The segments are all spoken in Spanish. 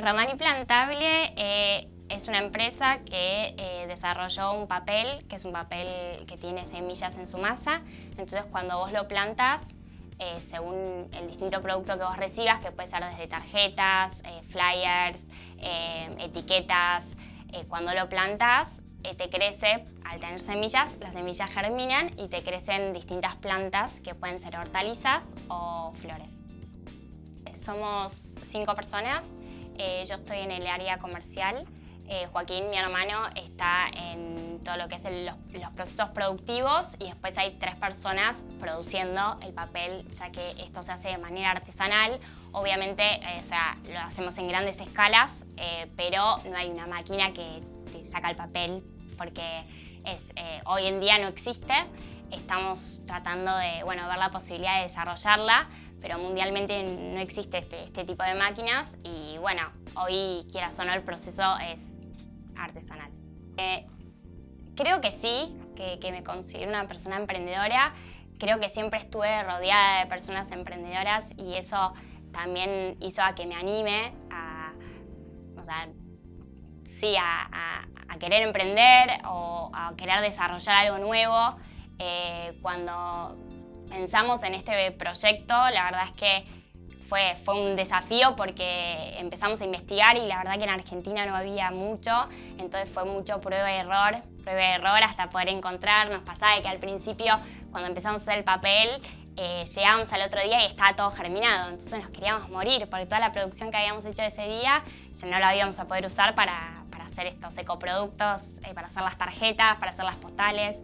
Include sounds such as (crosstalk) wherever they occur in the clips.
Romani Plantable eh, es una empresa que eh, desarrolló un papel, que es un papel que tiene semillas en su masa. Entonces cuando vos lo plantas, eh, según el distinto producto que vos recibas, que puede ser desde tarjetas, flyers, etiquetas, cuando lo plantas te crece, al tener semillas, las semillas germinan y te crecen distintas plantas que pueden ser hortalizas o flores. Somos cinco personas eh, yo estoy en el área comercial. Eh, Joaquín, mi hermano, está en todo lo que es los, procesos productivos y después hay tres personas produciendo el papel, ya que esto se hace de manera artesanal. Obviamente, eh, o sea, lo hacemos en grandes escalas, pero no hay una máquina que te saca el papel porque es, hoy en día no existe. Estamos tratando de bueno, ver la posibilidad de desarrollarla, pero mundialmente no existe este, este, tipo de máquinas y bueno, hoy quieras o no el proceso es artesanal. Eh, creo que sí, que, me considero una persona emprendedora, creo que siempre estuve rodeada de personas emprendedoras y eso también hizo a que me anime a, o sea, sí, a, querer emprender o a querer desarrollar algo nuevo. Eh, cuando pensamos en este proyecto, la verdad es que fue, fue un desafío porque empezamos a investigar y la verdad que en Argentina no había mucho, entonces fue mucho prueba y error, prueba y error hasta poder encontrar. Nos pasaba que al principio, cuando empezamos a hacer el papel, eh, llegábamos al otro día y estaba todo germinado, entonces nos queríamos morir porque toda la producción que habíamos hecho ese día ya no la íbamos a poder usar para, para hacer estos ecoproductos, eh, para hacer las tarjetas, para hacer las postales.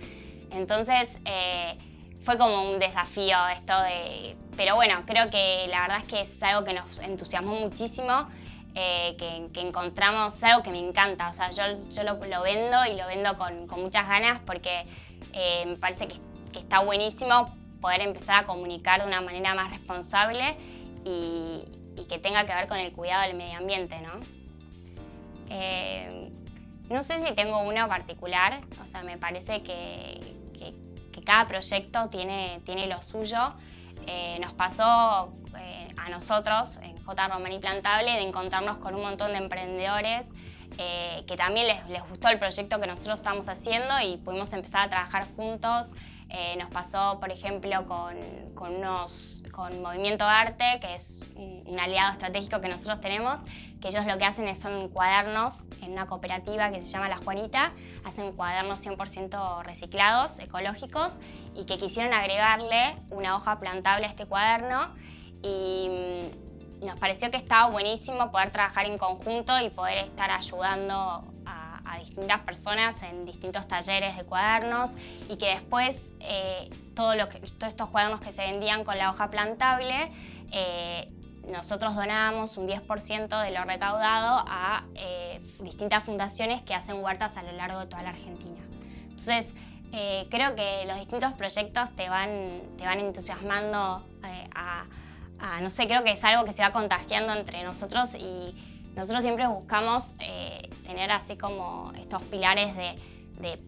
Entonces, eh, fue como un desafío esto de... Pero bueno, creo que la verdad es que es algo que nos entusiasmó muchísimo, eh, que, encontramos algo que me encanta. O sea, yo, yo lo, vendo y lo vendo con, muchas ganas porque eh, me parece que, está buenísimo poder empezar a comunicar de una manera más responsable y, que tenga que ver con el cuidado del medio ambiente, ¿no? Eh, no sé si tengo uno particular, o sea, me parece que, que cada proyecto tiene, tiene lo suyo. Eh, nos pasó eh, a nosotros, en J. Romani Plantable, de encontrarnos con un montón de emprendedores eh, que también les, les, gustó el proyecto que nosotros estamos haciendo y pudimos empezar a trabajar juntos. nos pasó, por ejemplo, con, con, unos, con Movimiento Arte, que es un aliado estratégico que nosotros tenemos, que ellos lo que hacen es, son cuadernos en una cooperativa que se llama La Juanita, hacen cuadernos 100% reciclados, ecológicos, y que quisieron agregarle una hoja plantable a este cuaderno. Y mm, nos pareció que estaba buenísimo poder trabajar en conjunto y poder estar ayudando a, distintas personas en distintos talleres de cuadernos y que después eh, todo lo que, todos estos cuadernos que se vendían con la hoja plantable eh, nosotros donamos un 10% de lo recaudado a eh, distintas fundaciones que hacen huertas a lo largo de toda la Argentina. Entonces, eh, creo que los distintos proyectos te van, te van entusiasmando eh, a, no sé, creo que es algo que se va contagiando entre nosotros y nosotros siempre buscamos tener así como estos pilares de,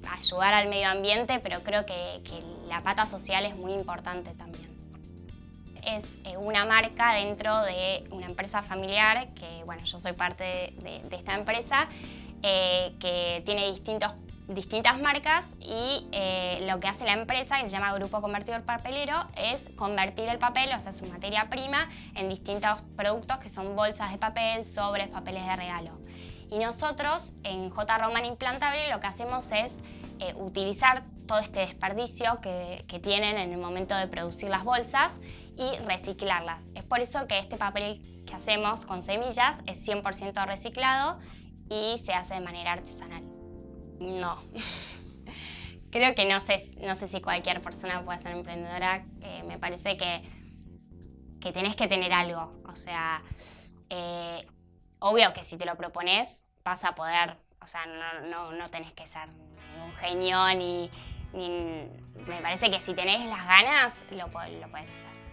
ayudar al medio ambiente, pero creo que la pata social es muy importante también es eh, una marca dentro de una empresa familiar, que bueno, yo soy parte de, esta empresa, eh, que tiene distintos, distintas marcas y eh, lo que hace la empresa, que se llama Grupo Convertidor Papelero, es convertir el papel, o sea, su materia prima, en distintos productos que son bolsas de papel, sobres, papeles de regalo. Y nosotros en J. Roman Implantable lo que hacemos es utilizar todo este desperdicio que, tienen en el momento de producir las bolsas y reciclarlas. Es por eso que este papel que hacemos con semillas es 100% reciclado y se hace de manera artesanal. No. (laughs) Creo que no sé, no sé si cualquier persona puede ser emprendedora. me parece que, que tenés que tener algo. O sea, eh, obvio que si te lo propones vas a poder, o sea, no, no, no tenés que ser genio ni, me parece que si tenés las ganas, lo, lo puedes hacer.